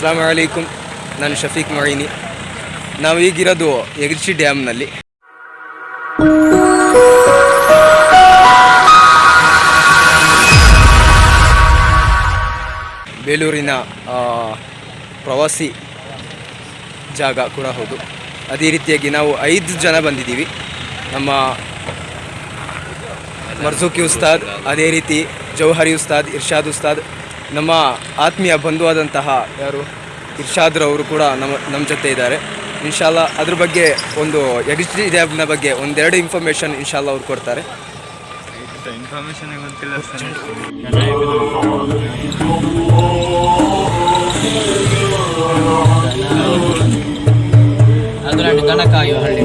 ಅಸ್ಲಾಂ ವಲೈಕುಮ್ ನಾನು ಶಫೀಕ್ ಮೊಯಿನಿ ನಾವು ಈಗಿರೋದು ಎಗ್ರಿಚಿ ಡ್ಯಾಮ್ನಲ್ಲಿ ಬೇಲೂರಿನ ಪ್ರವಾಸಿ ಜಾಗ ಕೂಡ ಹೌದು ಅದೇ ರೀತಿಯಾಗಿ ನಾವು ಐದು ಜನ ಬಂದಿದ್ದೀವಿ ನಮ್ಮ ಮರ್ಜೂಕಿ ಉಸ್ತಾದ್ ಅದೇ ರೀತಿ ಜೌಹರಿ ಉಸ್ತಾದ್ ಇರ್ಷಾದ್ ಉಸ್ತಾದ್ ನಮ್ಮ ಆತ್ಮೀಯ ಬಂಧುವಾದಂತಹ ಯಾರು? ಇರ್ಷಾದ್ರವರು ಕೂಡ ನಮ್ಮ ನಮ್ಮ ಜೊತೆ ಇದ್ದಾರೆ. ಇನ್ಶಾಲ್ಲ ಅದ್ರ ಬಗ್ಗೆ ಒಂದು ಯಗಸ್ಟ್ರಿ ಡ್ಯಾಬ್ನ ಬಗ್ಗೆ ಒಂದೆರಡು ಇನ್ಫಾರ್ಮೇಷನ್ ಇನ್ಶಾಲ್ಲ ಅವ್ರು ಕೊಡ್ತಾರೆ. ಇನ್ಫಾರ್ಮೇಶನ್ ಗೊತ್ತಿಲ್ಲ ಅದರಲ್ಲಿ ಹಳ್ಳಿ.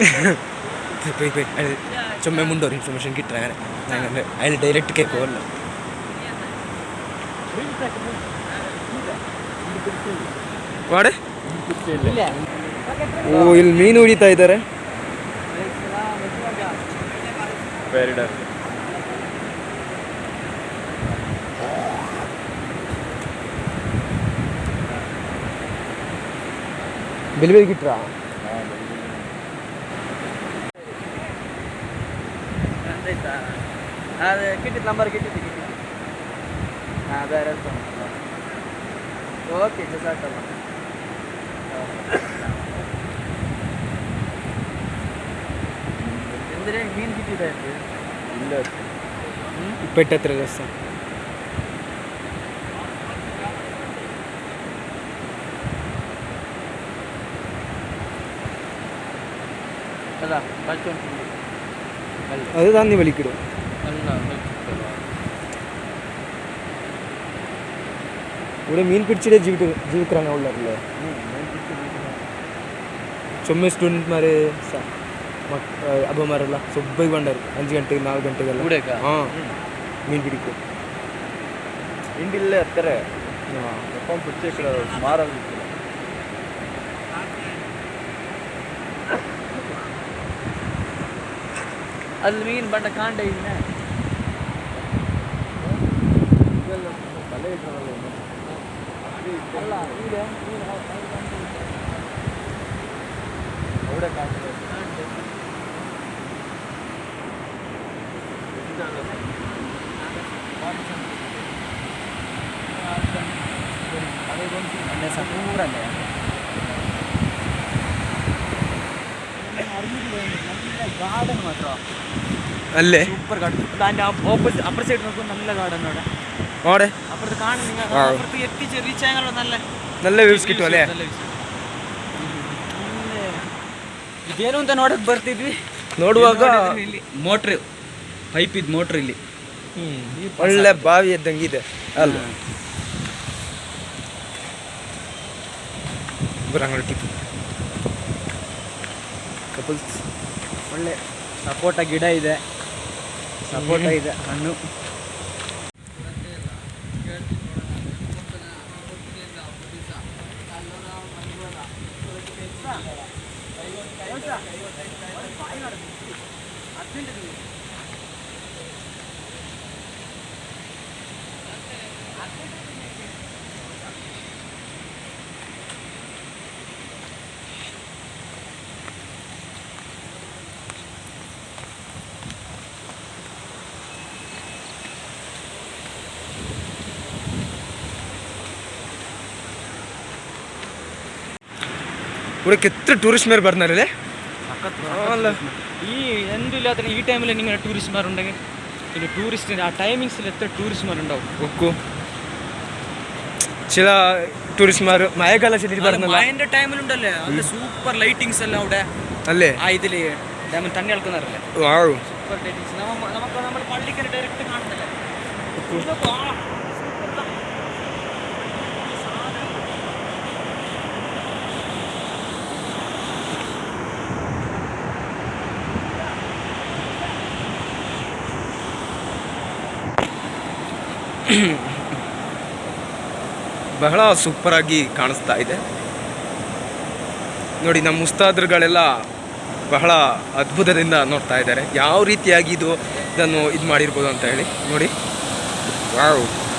wait, wait. I'll, yeah, so, I want more information. Get try. I'll direct ke call. What? ಓ ಇಲ್ಲಿ ಮೀನು ಹಿಡಿತಾ ಇದ್ದಾರೆ ಪ್ಯಾರಿಡಾಸ್ ಬಿಲ್ಬೇಕಿಟ್ರಾ ಬೆಲೆ ಗಿಟ್ರಾ ಅದು ಕಿಟ್ಟಿದ್ದು ನಂಬರ್ ಕಿಟ್ಟಿದ್ದು ಕಿಟ್ಟಿದ್ದು ಹಾಂ ಬೇರೆ ಓಕೆ ಸಾಕಲ್ಲ ಅಂದರೆ ಮೀನು ಕಿಟ್ಟಿದೆ ಅಂತೆ ಇಲ್ಲ ಪೆಟ್ಟ ಹತ್ರ ರಸ ಅಲ್ಲ ಬಚ್ಚು ಅಲ್ಲ அதுதான் நீ வலிக்கிடும் ഇവിടെ മീൻ പിടിച്ചിട്ടേ ജീവിക്ക ജീവിക്കാൻ ഉള്ളതല്ലേ ചുമ്മ സ്റ്റുഡൻറ്റ്മാർ അപ്പന്മാരെല്ല സുബൈക്ക് ഉണ്ടാവും അഞ്ച് ഗണ്ടിക്ക് നാല് ഗണ്ടിക്കെല്ലാം ആ മീൻ പിടിക്കും ഇന്ത്യയിലെ അത്ര പിടിച്ചേക്കിടാ മാറല്ല அதில் மீன் பண்ண காண்டைங்க അതെ സൂറല്ലേ ഗാർഡൻ അല്ലേ? Super garden. അതിന്റെ ഓപ്പോസിറ്റ് അപ്പുറ നല്ല ഗാർഡൻ അവിടെ. അപ്പുറത്ത് കാണും അപ്പുറത്ത് എത്തിച്ച് റീച്ച് ആയാലും നല്ല നല്ല വ്യൂസ് കിട്ടും അല്ലേ? ಇದೇನು ಅಂತ ನೋಡಕ್ ಬರ್ತಿದ್ವಿ ನೋಡುವಾಗ ಮೋಟ್ರ್ ಪೈಪ್ ಇದು ಮೋಟ್ರ್ ಇಲ್ಲಿ ಒಳ್ಳೆ ಬಾವಿ ಇದ್ದಂಗೆ ಇದೆ ಅಲ್ಲ ಬರಂಗಳ ಟಿಪ್ ಕಪಲ್ಸ್ ಒಳ್ಳೆ ಸಪೋಟ ಗಿಡ ಇದೆ. ಸಪೋಟ ಇದೆ ಹಣ್ಣು. ഇവിടേക്ക് എത്ര ടൂറിസ്റ്റ്മാർ പറഞ്ഞാലല്ലേ? ഈ എന്തും ഇല്ലാത്ത ഈ ടൈമിൽ ഇങ്ങനെ ടൂറിസ്റ്റ്മാരുണ്ടെങ്കിൽ പിന്നെ ടൂറിസ്റ്റിന് ആ ടൈമിങ്സിൽ എത്ര ടൂറിസ്റ്റ്മാരുണ്ടാവും ഒക്കും ചില ടൂറിസ്റ്റ്മാർ മഴക്കാല മഴന്റെ ടൈമിലുണ്ടല്ലേ നല്ല സൂപ്പർ ലൈറ്റിങ്സ് എല്ലാം അവിടെ അല്ലേ? ആ ഇതിൽ ഡാമിൽ തണ്ണി അളക്കുന്നറില്ലേ സൂപ്പർ ലൈറ്റിങ്സ് നമുക്ക് നമ്മൾ പള്ളിക്കര ഡയറക്റ്റ് കാണുന്നില്ല? ಬಹಳ ಸೂಪರಾಗಿ ಕಾಣಿಸ್ತಾ ಇದೆ. ನೋಡಿ, ನಮ್ಮ ಮುಸ್ತಾದ್ರುಗಳೆಲ್ಲ ಬಹಳ ಅದ್ಭುತದಿಂದ ನೋಡ್ತಾ ಇದ್ದಾರೆ. ಯಾವ ರೀತಿಯಾಗಿ ಇದು ಇದನ್ನು ಇದು ಮಾಡಿರ್ಬೋದು ಅಂತ ಹೇಳಿ. ನೋಡಿ. ವಾವ್.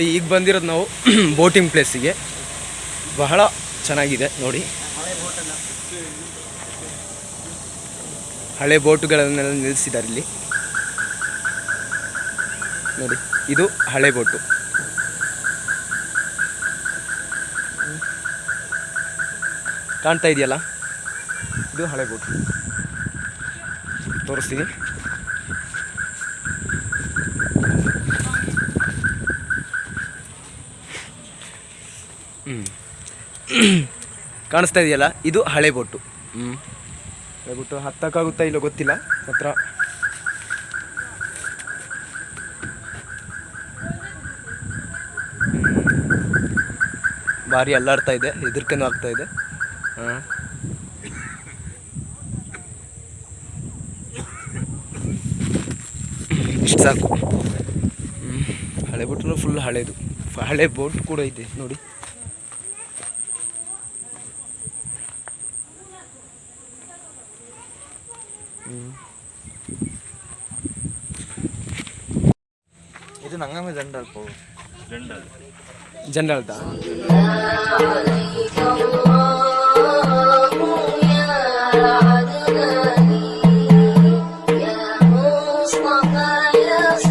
ನೋಡಿ, ಈಗ ಬಂದಿರೋದು ನಾವು ಬೋಟಿಂಗ್ ಪ್ಲೇಸಿಗೆ ಬಹಳ ಚೆನ್ನಾಗಿದೆ ನೋಡಿ. ಹಳೆ ಬೋಟುಗಳನ್ನೆಲ್ಲ ನಿಲ್ಲಿಸಿದ್ದಾರೆ ಇಲ್ಲಿ. ನೋಡಿ, ಇದು ಹಳೆ ಬೋಟು. ಕಾಣ್ತಾ ಇದೆಯಲ್ಲ? ಇದು ಹಳೆ ಬೋಟು. ತೋರಿಸ್ತೀನಿ. ಕಾಣಿಸ್ತಾ ಇದೆಯಲ್ಲ ಇದು ಹಳೆ ಬೋಟು. ಹ್ಞೂ ಹಳೆ ಬೋಟು ಹತ್ತಕ್ಕಾಗುತ್ತಾ ಇಲ್ಲೋ ಗೊತ್ತಿಲ್ಲ ಹತ್ರ. ಭಾರಿ ಅಲ್ಲಾಡ್ತಾ ಇದೆ ಹೆದರ್ಕೆನೂ ಆಗ್ತಾ ಇದೆ. ಹಾಂ. ಇಷ್ಟು ಸಾಕು. ಹಳೆ ಬೋಟು ಫುಲ್ ಹಳೇದು. ಹಳೆ ಬೋಟ್ ಕೂಡ ಇದೆ ನೋಡಿ. ಇದು ನಂಗಮೆ ಜಂಡಲ್ ಪೋ ಜಂಡಲ್ ಜಂಡಲ್ ತಾ Yeah.